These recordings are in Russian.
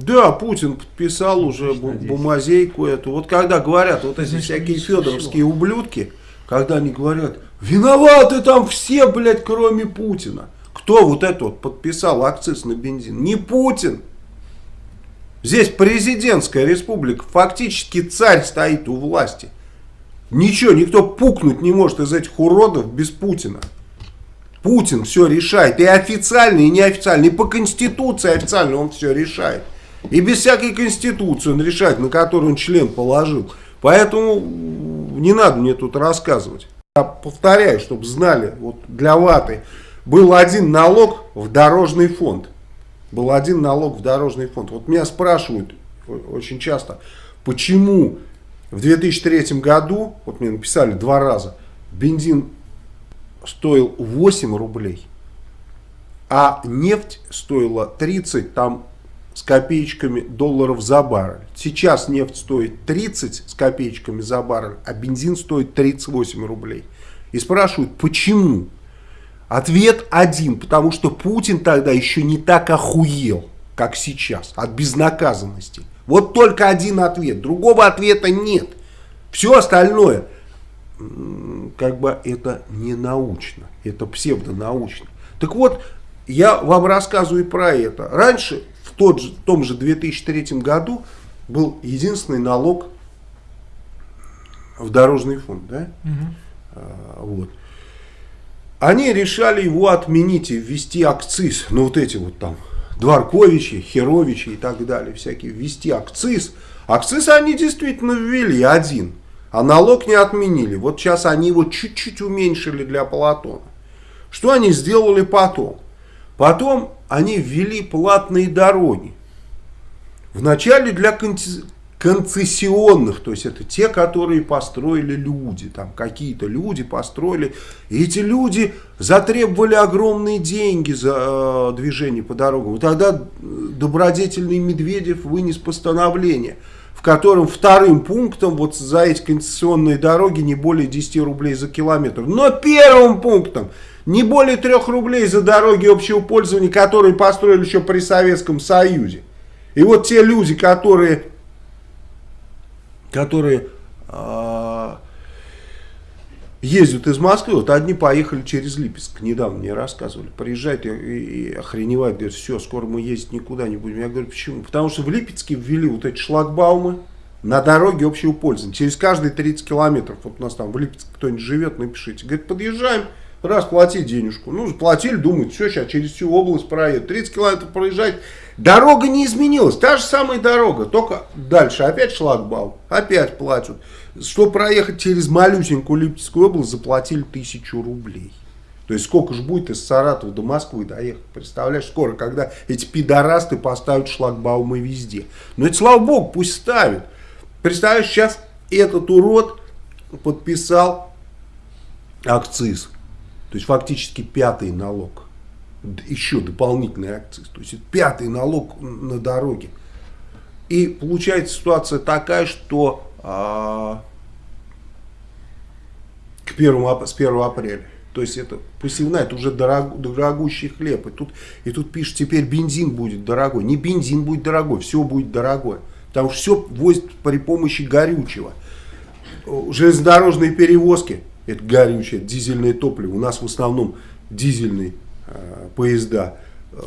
Да, Путин подписал уже бумазейку эту. Вот когда говорят, вот эти всякие федоровские ублюдки, когда они говорят, виноваты там все, блядь, кроме Путина. Кто вот это вот подписал акциз на бензин? Не Путин. Здесь президентская республика, фактически царь стоит у власти. Ничего, никто пукнуть не может из этих уродов без Путина. Путин все решает. И официально, и неофициально. И по Конституции официально он все решает. И без всякой Конституции он решает, на которую он член положил. Поэтому не надо мне тут рассказывать. Я повторяю, чтобы знали, вот для ваты был один налог в дорожный фонд. Был один налог в дорожный фонд. Вот меня спрашивают очень часто, почему в 2003 году, вот мне написали два раза, бензин стоил 8 рублей, а нефть стоила 30 там с копеечками долларов за баррель. Сейчас нефть стоит 30 с копеечками за баррель, а бензин стоит 38 рублей. И спрашивают, почему? Ответ один, потому что Путин тогда еще не так охуел, как сейчас, от безнаказанности. Вот только один ответ, другого ответа нет. Все остальное, как бы это не научно, это псевдонаучно. Так вот, я вам рассказываю про это. Раньше тот же, в том же 2003 году был единственный налог в дорожный фонд. Да? Угу. Вот. Они решали его отменить и ввести акциз. Ну вот эти вот там Дворковичи, Херовичи и так далее. Всякие ввести акциз. Акциз они действительно ввели один. А налог не отменили. Вот сейчас они его чуть-чуть уменьшили для Платона. Что они сделали потом? Потом они ввели платные дороги. Вначале для концессионных, то есть это те, которые построили люди, там какие-то люди построили, и эти люди затребовали огромные деньги за э, движение по дорогам. И тогда добродетельный Медведев вынес постановление, в котором вторым пунктом вот за эти концессионные дороги не более 10 рублей за километр. Но первым пунктом не более трех рублей за дороги общего пользования, которые построили еще при Советском Союзе. И вот те люди, которые, которые э, ездят из Москвы, вот одни поехали через Липецк, недавно мне рассказывали, приезжают и, и, и охреневают, говорят, все, скоро мы ездить никуда не будем. Я говорю, почему? Потому что в Липецке ввели вот эти шлагбаумы на дороге общего пользования, через каждые 30 километров, вот у нас там в Липецке кто-нибудь живет, напишите, говорит, подъезжаем, раз платить денежку. Ну, заплатили, думают, все, сейчас через всю область проедут. 30 километров проезжать. Дорога не изменилась, та же самая дорога, только дальше опять шлагбаум, опять платят. Чтобы проехать через малюсенькую Липецкую область, заплатили тысячу рублей. То есть сколько же будет из Саратова до Москвы доехать? Представляешь, скоро, когда эти пидорасты поставят шлагбаумы везде. Но это слава богу, пусть ставят. Представляешь, сейчас этот урод подписал акциз. То есть фактически пятый налог. Еще дополнительный акциз. То есть пятый налог на дороге. И получается ситуация такая, что а, к 1, с 1 апреля. То есть это посевная, это уже дорог, дорогущий хлеб. И тут, и тут пишут, теперь бензин будет дорогой. Не бензин будет дорогой, все будет дорогое. Потому что все возят при помощи горючего. Железнодорожные перевозки это горючее, дизельное топливо. У нас в основном дизельные э, поезда. Э,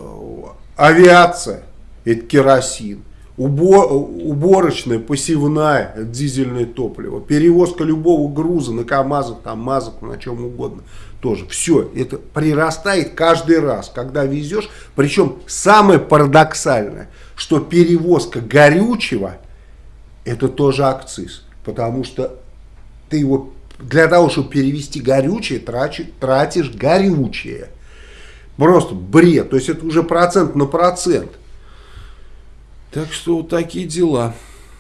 авиация, это керосин. Убор, уборочная, посевная, это дизельное топливо. Перевозка любого груза на КАМАЗах, там, МАЗах, на чем угодно. Тоже все это прирастает каждый раз, когда везешь. Причем самое парадоксальное, что перевозка горючего, это тоже акциз. Потому что ты его для того, чтобы перевести горючее, тратишь, тратишь горючее. Просто бред. То есть это уже процент на процент. Так что вот такие дела.